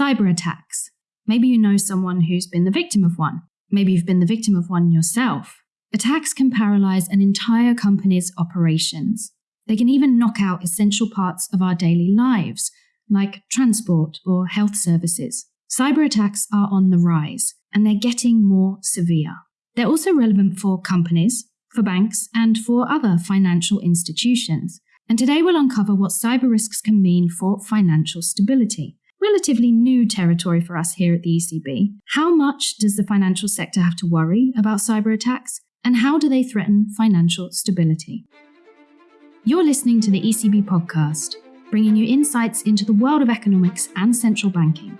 Cyber attacks. Maybe you know someone who's been the victim of one. Maybe you've been the victim of one yourself. Attacks can paralyze an entire company's operations. They can even knock out essential parts of our daily lives, like transport or health services. Cyber attacks are on the rise, and they're getting more severe. They're also relevant for companies, for banks, and for other financial institutions. And today we'll uncover what cyber risks can mean for financial stability. Relatively new territory for us here at the ECB. How much does the financial sector have to worry about cyber attacks? And how do they threaten financial stability? You're listening to the ECB podcast, bringing you insights into the world of economics and central banking.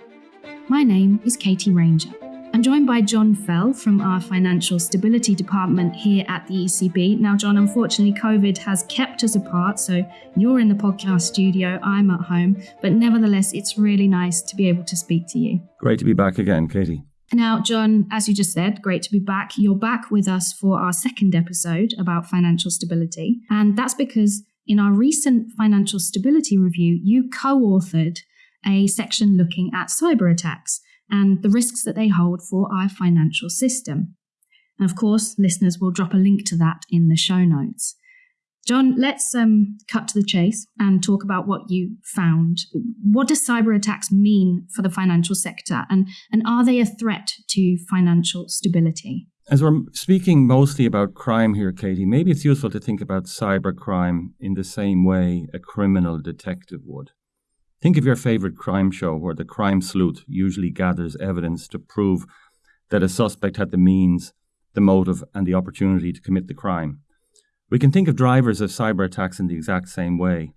My name is Katie Ranger. I'm joined by John Fell from our Financial Stability Department here at the ECB. Now, John, unfortunately, COVID has kept us apart, so you're in the podcast studio, I'm at home, but nevertheless, it's really nice to be able to speak to you. Great to be back again, Katie. Now, John, as you just said, great to be back. You're back with us for our second episode about financial stability. And that's because in our recent financial stability review, you co authored a section looking at cyber attacks and the risks that they hold for our financial system. And of course, listeners will drop a link to that in the show notes. John, let's um, cut to the chase and talk about what you found. What does cyber attacks mean for the financial sector, and, and are they a threat to financial stability? As we're speaking mostly about crime here, Katie, maybe it's useful to think about cyber crime in the same way a criminal detective would. Think of your favorite crime show where the crime sleuth usually gathers evidence to prove that a suspect had the means, the motive, and the opportunity to commit the crime. We can think of drivers of cyber attacks in the exact same way.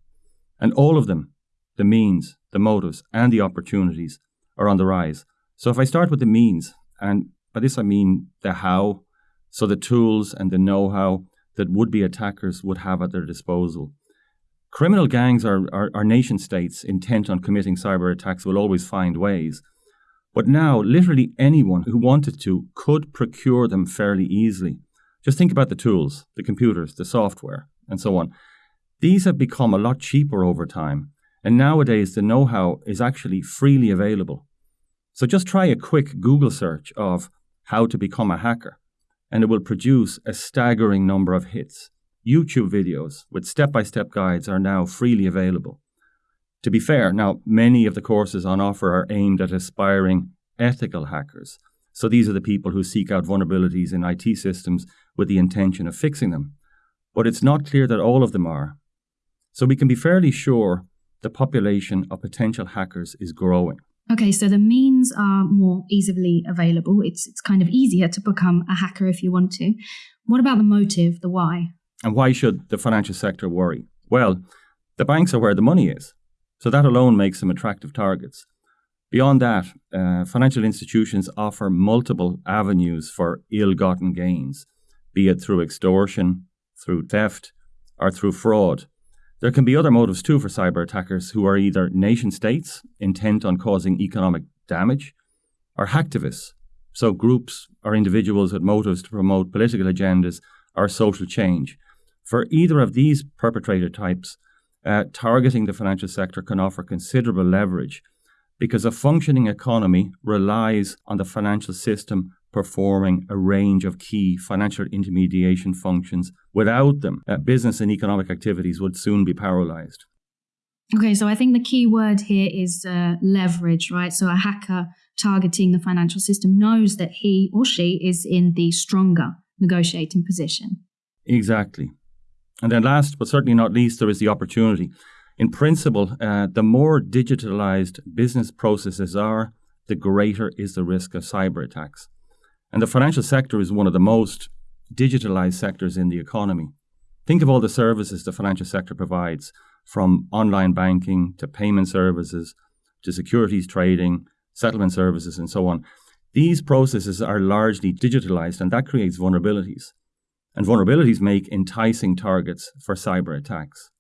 And all of them, the means, the motives, and the opportunities, are on the rise. So if I start with the means, and by this I mean the how, so the tools and the know how that would be attackers would have at their disposal. Criminal gangs are, are, nation states intent on committing cyber attacks will always find ways. But now, literally anyone who wanted to could procure them fairly easily. Just think about the tools, the computers, the software, and so on. These have become a lot cheaper over time, and nowadays the know how is actually freely available. So just try a quick Google search of how to become a hacker, and it will produce a staggering number of hits. YouTube videos with step by step guides are now freely available. To be fair, now many of the courses on offer are aimed at aspiring ethical hackers. So these are the people who seek out vulnerabilities in IT systems with the intention of fixing them. But it's not clear that all of them are. So we can be fairly sure the population of potential hackers is growing. Okay, so the means are more easily available. It's it's kind of easier to become a hacker if you want to. What about the motive, the why? And why should the financial sector worry? Well, the banks are where the money is. So that alone makes them attractive targets. Beyond that, uh, financial institutions offer multiple avenues for ill gotten gains be it through extortion, through theft, or through fraud. There can be other motives too for cyber attackers who are either nation states intent on causing economic damage or hacktivists, so groups or individuals with motives to promote political agendas or social change. For either of these perpetrator types, uh, targeting the financial sector can offer considerable leverage because a functioning economy relies on the financial system performing a range of key financial intermediation functions. Without them, uh, business and economic activities would soon be paralyzed. Okay, so I think the key word here is uh, leverage, right? So a hacker targeting the financial system knows that he or she is in the stronger negotiating position. Exactly. And then, last but certainly not least, there is the opportunity. In principle, uh, the more digitalized business processes are, the greater is the risk of cyber attacks. And the financial sector is one of the most digitalized sectors in the economy. Think of all the services the financial sector provides, from online banking to payment services to securities trading, settlement services, and so on. These processes are largely digitalized, and that creates vulnerabilities. And vulnerabilities make enticing targets for cyber attacks.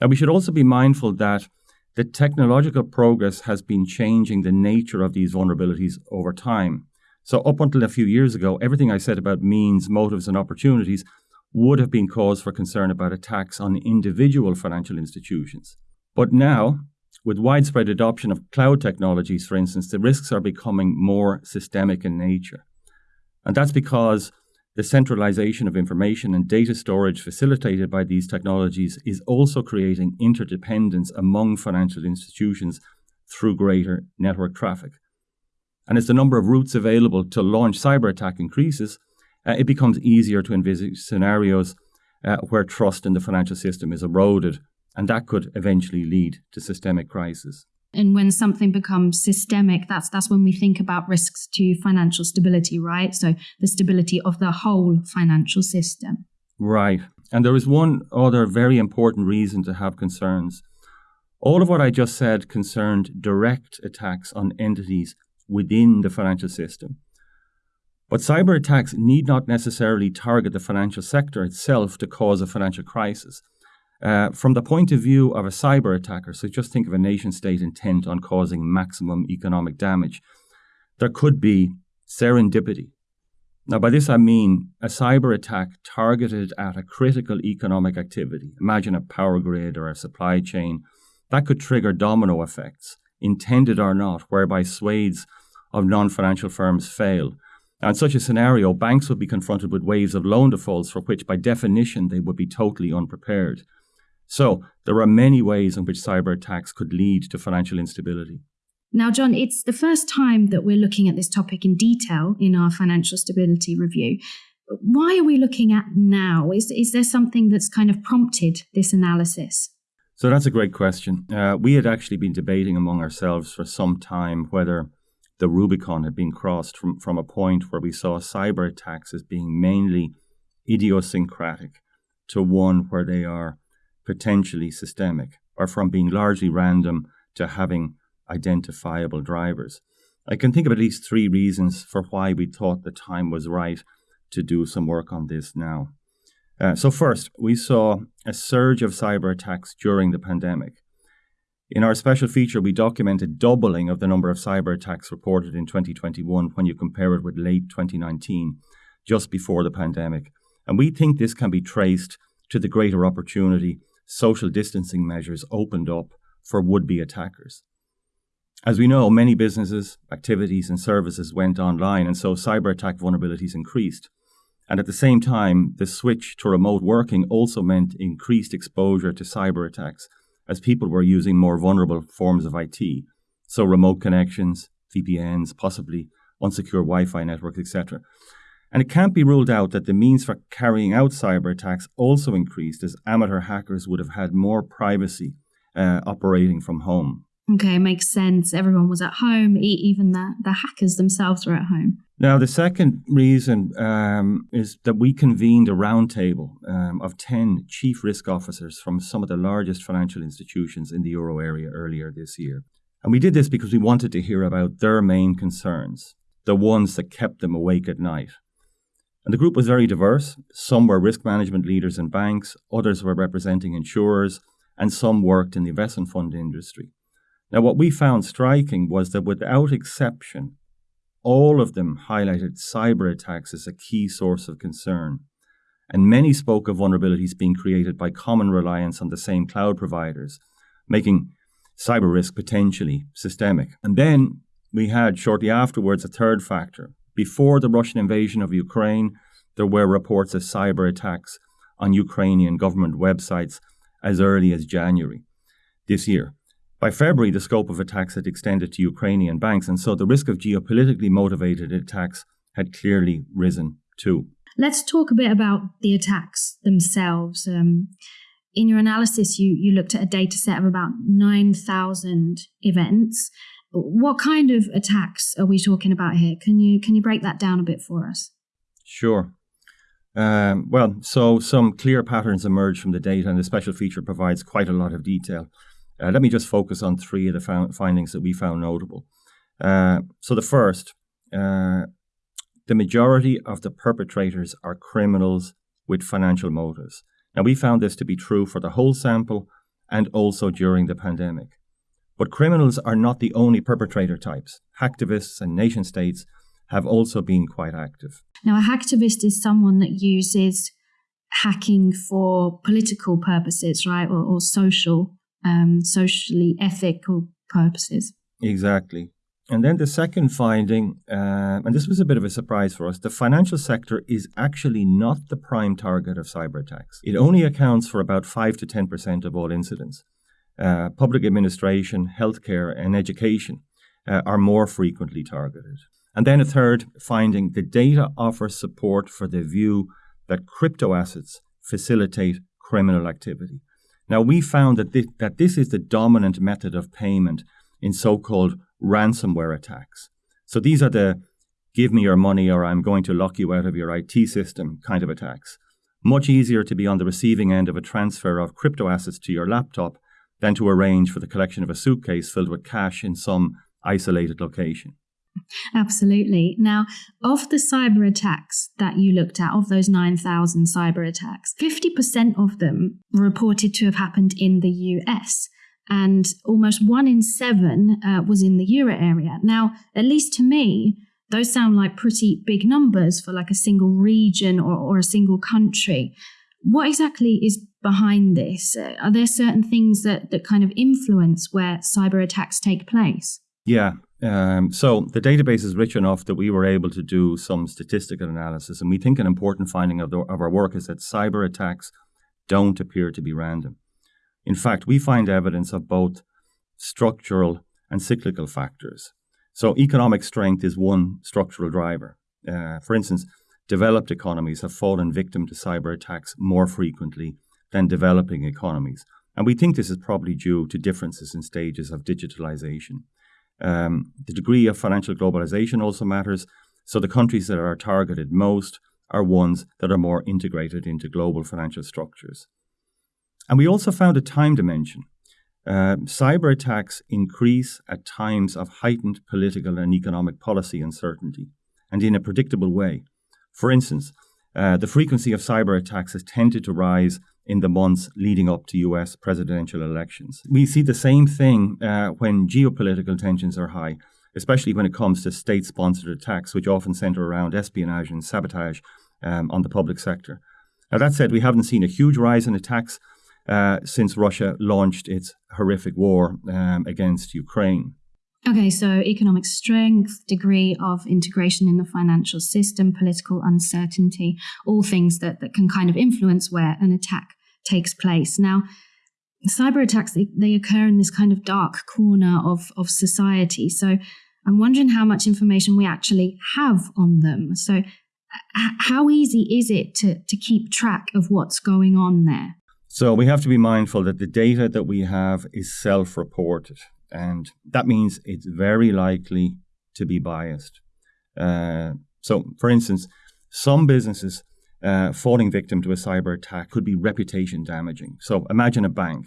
And we should also be mindful that the technological progress has been changing the nature of these vulnerabilities over time. So, up until a few years ago, everything I said about means, motives, and opportunities would have been cause for concern about attacks on individual financial institutions. But now, with widespread adoption of cloud technologies, for instance, the risks are becoming more systemic in nature. And that's because the centralization of information and data storage facilitated by these technologies is also creating interdependence among financial institutions through greater network traffic. And as the number of routes available to launch cyber attack increases, uh, it becomes easier to envisage scenarios uh, where trust in the financial system is eroded, and that could eventually lead to systemic crisis. And when something becomes systemic, that's that's when we think about risks to financial stability, right? So the stability of the whole financial system. Right. And there is one other very important reason to have concerns. All of what I just said concerned direct attacks on entities within the financial system. But cyber attacks need not necessarily target the financial sector itself to cause a financial crisis. Uh, from the point of view of a cyber attacker, so just think of a nation state intent on causing maximum economic damage, there could be serendipity. Now, by this I mean a cyber attack targeted at a critical economic activity. Imagine a power grid or a supply chain. That could trigger domino effects, intended or not, whereby swathes of non financial firms fail. Now, in such a scenario, banks would be confronted with waves of loan defaults for which, by definition, they would be totally unprepared. So, there are many ways in which cyber attacks could lead to financial instability. Now, John, it's the first time that we're looking at this topic in detail in our financial stability review. Why are we looking at now? Is, is there something that's kind of prompted this analysis? So, that's a great question. Uh, we had actually been debating among ourselves for some time whether the Rubicon had been crossed from, from a point where we saw cyber attacks as being mainly idiosyncratic to one where they are potentially systemic, or from being largely random to having identifiable drivers. I can think of at least three reasons for why we thought the time was right to do some work on this now. Uh, so, first, we saw a surge of cyber attacks during the pandemic. In our special feature, we documented doubling of the number of cyber attacks reported in 2021 when you compare it with late 2019, just before the pandemic. And we think this can be traced to the greater opportunity social distancing measures opened up for would be attackers. As we know, many businesses, activities, and services went online, and so cyber attack vulnerabilities increased. And at the same time, the switch to remote working also meant increased exposure to cyber attacks as people were using more vulnerable forms of IT. So, remote connections, VPNs, possibly unsecure Wi Fi networks, etc. And it can't be ruled out that the means for carrying out cyber attacks also increased as amateur hackers would have had more privacy uh, operating from home. Okay, makes sense. Everyone was at home, even the, the hackers themselves were at home. Now, the second reason um, is that we convened a roundtable um, of 10 chief risk officers from some of the largest financial institutions in the euro area earlier this year. And we did this because we wanted to hear about their main concerns, the ones that kept them awake at night. And the group was very diverse. Some were risk management leaders in banks, others were representing insurers, and some worked in the investment fund industry. Now, what we found striking was that without exception, all of them highlighted cyber attacks as a key source of concern. And many spoke of vulnerabilities being created by common reliance on the same cloud providers, making cyber risk potentially systemic. And then we had shortly afterwards a third factor. Before the Russian invasion of Ukraine, there were reports of cyber attacks on Ukrainian government websites as early as January this year. By February, the scope of attacks had extended to Ukrainian banks, and so the risk of geopolitically motivated attacks had clearly risen too. Let's talk a bit about the attacks themselves. Um, in your analysis, you, you looked at a data set of about 9,000 events. What kind of attacks are we talking about here? Can you, can you break that down a bit for us? Sure. Um, well, so some clear patterns emerge from the data, and the special feature provides quite a lot of detail. Uh, let me just focus on three of the found findings that we found notable. Uh, so, the first, uh, the majority of the perpetrators are criminals with financial motives. Now, we found this to be true for the whole sample and also during the pandemic. But criminals are not the only perpetrator types. Hacktivists and nation states have also been quite active. Now, a hacktivist is someone that uses hacking for political purposes, right, or, or social um, socially ethical purposes. Exactly. And then the second finding, uh, and this was a bit of a surprise for us, the financial sector is actually not the prime target of cyber attacks. It only accounts for about 5 to 10% of all incidents. Uh, public administration, healthcare, and education uh, are more frequently targeted. And then a third finding the data offers support for the view that crypto assets facilitate criminal activity. Now, we found that this, that this is the dominant method of payment in so called ransomware attacks. So these are the give me your money or I'm going to lock you out of your IT system kind of attacks. Much easier to be on the receiving end of a transfer of crypto assets to your laptop than to arrange for the collection of a suitcase filled with cash in some isolated location. Absolutely. Now, of the cyber attacks that you looked at, of those 9,000 cyber attacks, 50% of them reported to have happened in the US and almost one in seven uh, was in the euro area. Now, at least to me, those sound like pretty big numbers for like a single region or, or a single country. What exactly is behind this? Uh, are there certain things that, that kind of influence where cyber attacks take place? Yeah. Um, so the database is rich enough that we were able to do some statistical analysis. And we think an important finding of, the, of our work is that cyber attacks don't appear to be random. In fact, we find evidence of both structural and cyclical factors. So, economic strength is one structural driver. Uh, for instance, developed economies have fallen victim to cyber attacks more frequently than developing economies. And we think this is probably due to differences in stages of digitalization. Um, the degree of financial globalization also matters. So, the countries that are targeted most are ones that are more integrated into global financial structures. And we also found a time dimension. Uh, cyber attacks increase at times of heightened political and economic policy uncertainty, and in a predictable way. For instance, uh, the frequency of cyber attacks has tended to rise in the months leading up to US presidential elections. We see the same thing uh, when geopolitical tensions are high, especially when it comes to state sponsored attacks, which often center around espionage and sabotage um, on the public sector. Now, that said, we haven't seen a huge rise in attacks uh, since Russia launched its horrific war um, against Ukraine. Okay, so economic strength, degree of integration in the financial system, political uncertainty, all things that, that can kind of influence where an attack takes place. Now, cyber attacks, they, they occur in this kind of dark corner of, of society. So I'm wondering how much information we actually have on them. So, how easy is it to, to keep track of what's going on there? So we have to be mindful that the data that we have is self reported, and that means it's very likely to be biased. Uh, so, for instance, some businesses uh, falling victim to a cyber attack could be reputation damaging. So, imagine a bank.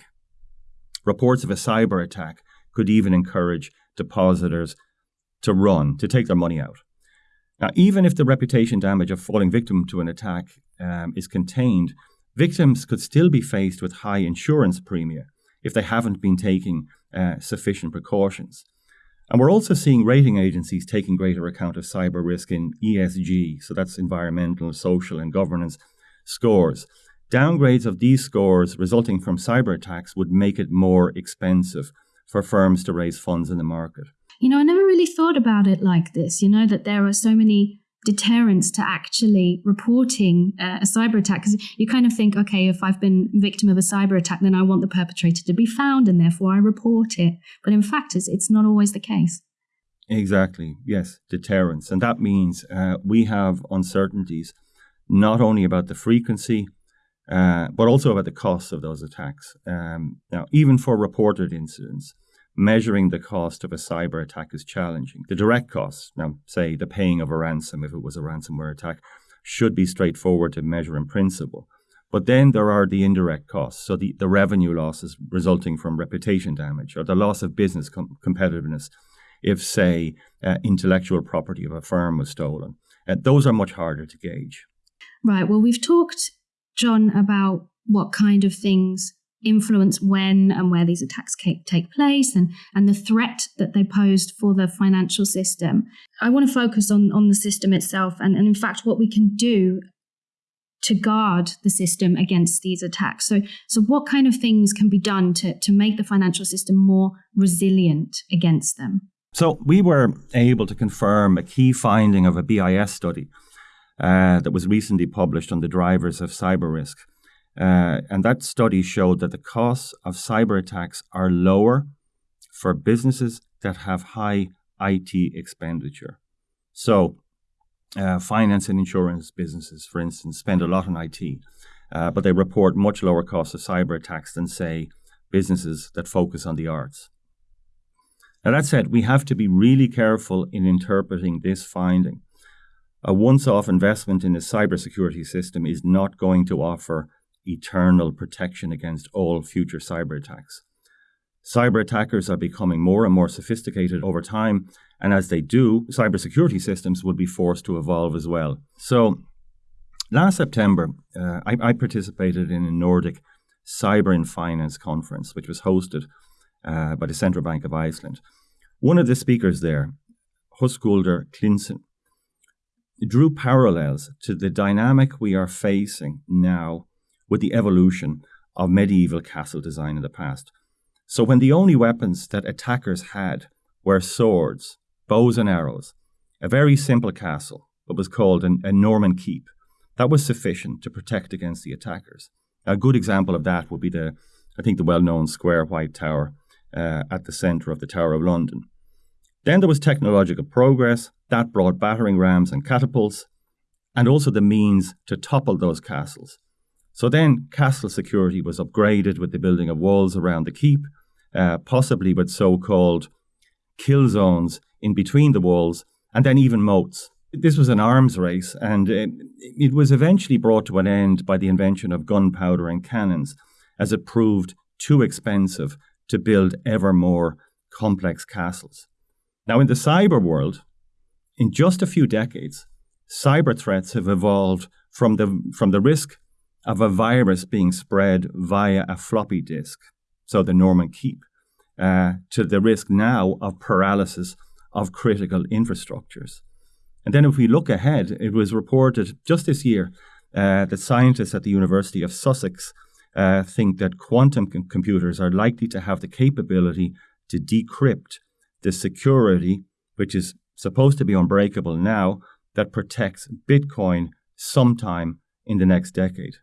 Reports of a cyber attack could even encourage depositors to run, to take their money out. Now, even if the reputation damage of falling victim to an attack um, is contained, victims could still be faced with high insurance premia if they haven't been taking uh, sufficient precautions. And we're also seeing rating agencies taking greater account of cyber risk in ESG, so that's environmental, social, and governance scores. Downgrades of these scores resulting from cyber attacks would make it more expensive for firms to raise funds in the market. You know, I never really thought about it like this, you know, that there are so many deterrence to actually reporting uh, a cyber attack. Because you kind of think okay if i've been victim of a cyber attack then i want the perpetrator to be found and therefore i report it. But in fact it's, it's not always the case. Exactly. Yes deterrence. And that means uh, we have uncertainties not only about the frequency uh, but also about the costs of those attacks. Um, now even for reported incidents measuring the cost of a cyber attack is challenging. The direct costs, now say the paying of a ransom if it was a ransomware attack, should be straightforward to measure in principle. But then there are the indirect costs, so the, the revenue losses resulting from reputation damage or the loss of business com- competitiveness if, say, uh, intellectual property of a firm was stolen. Uh, those are much harder to gauge. Right. Well, we've talked, John, about what kind of things influence when and where these attacks take place and, and the threat that they posed for the financial system. I want to focus on, on the system itself and, and, in fact, what we can do to guard the system against these attacks. So, so what kind of things can be done to, to make the financial system more resilient against them? So, we were able to confirm a key finding of a BIS study uh, that was recently published on the drivers of cyber risk. Uh, and that study showed that the costs of cyber attacks are lower for businesses that have high IT expenditure. So, uh, finance and insurance businesses, for instance, spend a lot on IT, uh, but they report much lower costs of cyber attacks than, say, businesses that focus on the arts. Now, that said, we have to be really careful in interpreting this finding. A once off investment in a cybersecurity system is not going to offer eternal protection against all future cyber attacks. Cyber attackers are becoming more and more sophisticated over time, and as they do, cybersecurity systems will be forced to evolve as well. So, last September, uh, I, I, participated in a Nordic Cyber and Finance conference, which was hosted uh, by the Central Bank of Iceland. One of the speakers there, Höskuldur Klinsen, drew parallels to the dynamic we are facing now with the evolution of medieval castle design in the past. So, when the only weapons that attackers had were swords, bows, and arrows, a very simple castle, what was called an, a Norman keep, that was sufficient to protect against the attackers. A good example of that would be the, I think, the well known square white tower uh, at the centre of the Tower of London. Then there was technological progress that brought battering rams and catapults, and also the means to topple those castles. So then castle security was upgraded with the building of walls around the keep, uh, possibly with so called kill zones in between the walls, and then even moats. This was an arms race, and it, it was eventually brought to an end by the invention of gunpowder and cannons, as it proved too expensive to build ever more complex castles. Now, in the cyber world, in just a few decades, cyber threats have evolved from the, from the risk of a virus being spread via a floppy disk, so the Norman Keep, uh, to the risk now of paralysis of critical infrastructures. And then, if we look ahead, it was reported just this year uh, that scientists at the University of Sussex uh, think that quantum com- computers are likely to have the capability to decrypt the security, which is supposed to be unbreakable now, that protects Bitcoin sometime in the next decade.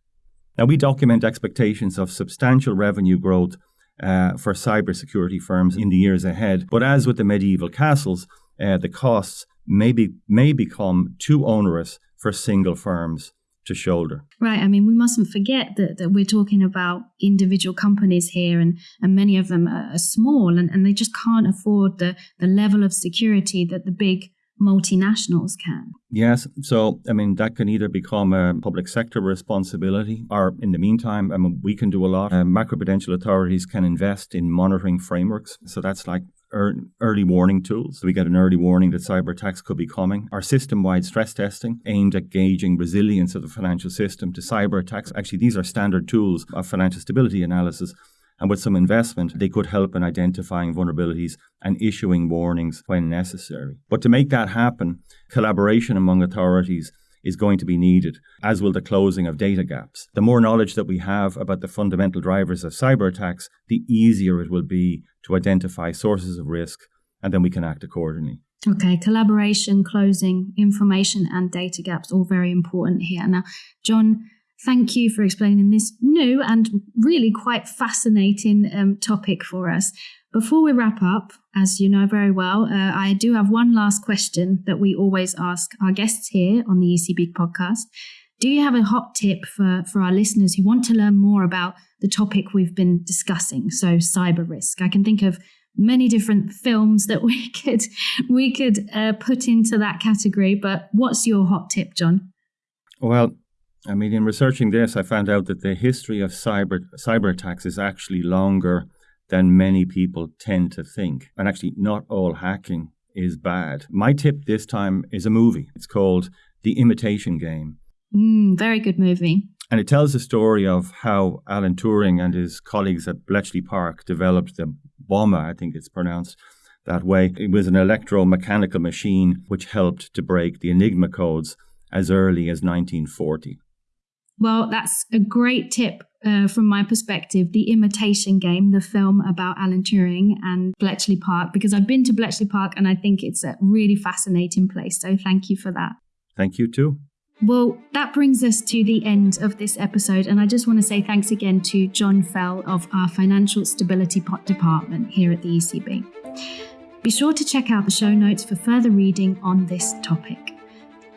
Now, we document expectations of substantial revenue growth uh, for cybersecurity firms in the years ahead. But as with the medieval castles, uh, the costs may, be, may become too onerous for single firms to shoulder. Right. I mean, we mustn't forget that, that we're talking about individual companies here, and, and many of them are, are small and, and they just can't afford the, the level of security that the big multinationals can. Yes. So, I mean, that can either become a public sector responsibility, or in the meantime, I mean, we can do a lot. Uh, macroprudential authorities can invest in monitoring frameworks. So, that's like early warning tools. We get an early warning that cyber attacks could be coming. Our system wide stress testing aimed at gauging resilience of the financial system to cyber attacks. Actually, these are standard tools of financial stability analysis. And with some investment, they could help in identifying vulnerabilities and issuing warnings when necessary. But to make that happen, collaboration among authorities is going to be needed, as will the closing of data gaps. The more knowledge that we have about the fundamental drivers of cyber attacks, the easier it will be to identify sources of risk, and then we can act accordingly. Okay, collaboration, closing, information, and data gaps, all very important here. Now, John, thank you for explaining this new and really quite fascinating um, topic for us. Before we wrap up, as you know very well, uh, I do have one last question that we always ask our guests here on the ECB podcast. Do you have a hot tip for, for our listeners who want to learn more about the topic we've been discussing? So, cyber risk. I can think of many different films that we could we could uh, put into that category. But what's your hot tip, John? Well, I mean, in researching this, I found out that the history of cyber cyber attacks is actually longer than many people tend to think. And actually, not all hacking is bad. My tip this time is a movie. It's called The Imitation Game. Mm, very good movie. And it tells the story of how Alan Turing and his colleagues at Bletchley Park developed the bomber, I think it's pronounced that way. It was an electromechanical machine which helped to break the Enigma codes as early as 1940. Well, that's a great tip uh, from my perspective, The Imitation Game, the film about Alan Turing and Bletchley Park, because I've been to Bletchley Park and I think it's a really fascinating place. So thank you for that. Thank you too. Well, that brings us to the end of this episode, and I just want to say thanks again to John Fell of our Financial Stability Pot Department here at the ECB. Be sure to check out the show notes for further reading on this topic.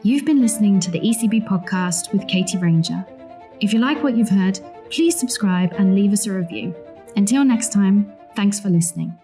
You've been listening to the ECB podcast with Katie Ranger. If you like what you've heard, please subscribe and leave us a review. Until next time, thanks for listening.